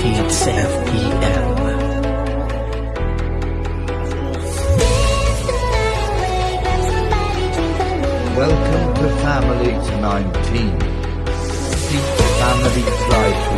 FM. Welcome to Family to 19. Teach Family Life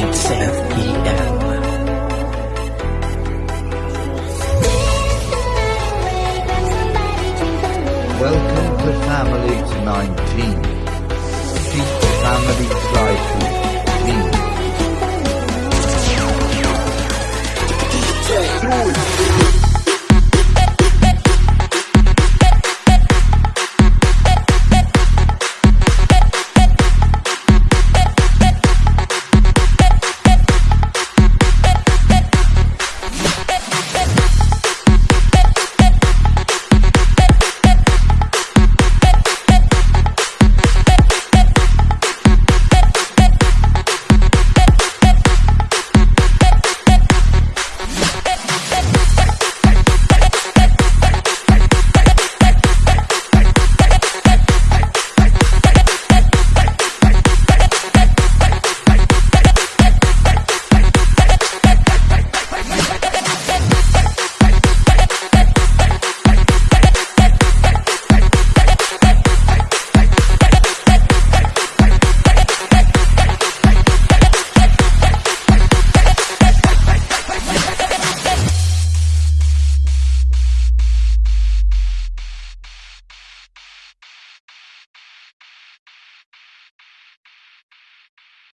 FPM. Welcome to Family to 19. Teach Family.